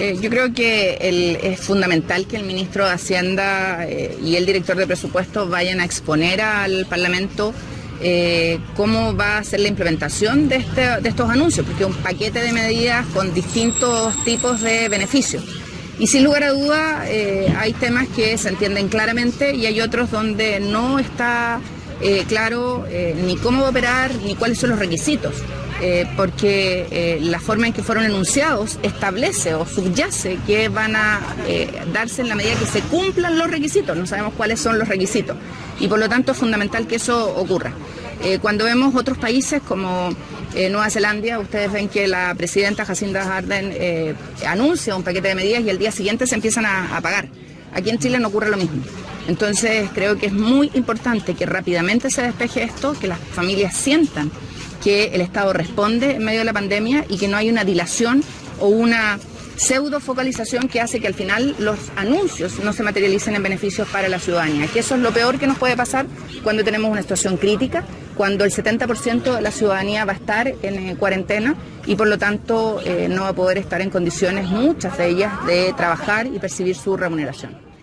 Eh, yo creo que es fundamental que el ministro de Hacienda eh, y el director de presupuesto vayan a exponer al Parlamento eh, cómo va a ser la implementación de, este, de estos anuncios, porque es un paquete de medidas con distintos tipos de beneficios. Y sin lugar a duda hay temas que se entienden claramente y hay otros donde no está claro ni cómo va a operar ni cuáles son los requisitos. Eh, porque eh, la forma en que fueron enunciados establece o subyace que van a eh, darse en la medida que se cumplan los requisitos. No sabemos cuáles son los requisitos y por lo tanto es fundamental que eso ocurra. cuando vemos otros países como Nueva Zelanda, ustedes ven que la presidenta Jacinda Ardern anuncia un paquete de medidas y el día siguiente se empiezan a pagar. Aquí en Chile no ocurre lo mismo. Entonces creo que es muy importante que rápidamente se despeje esto, que las familias sientan que el Estado responde en medio de la pandemia y que no hay una dilación o una pseudo focalización que hace que al final los anuncios no se materialicen en beneficios para la ciudadanía, que eso es lo peor que nos puede pasar cuando tenemos una situación crítica, cuando el 70% de la ciudadanía va a estar en eh, cuarentena y por lo tanto eh, no va a poder estar en condiciones, muchas de ellas, de trabajar y percibir su remuneración.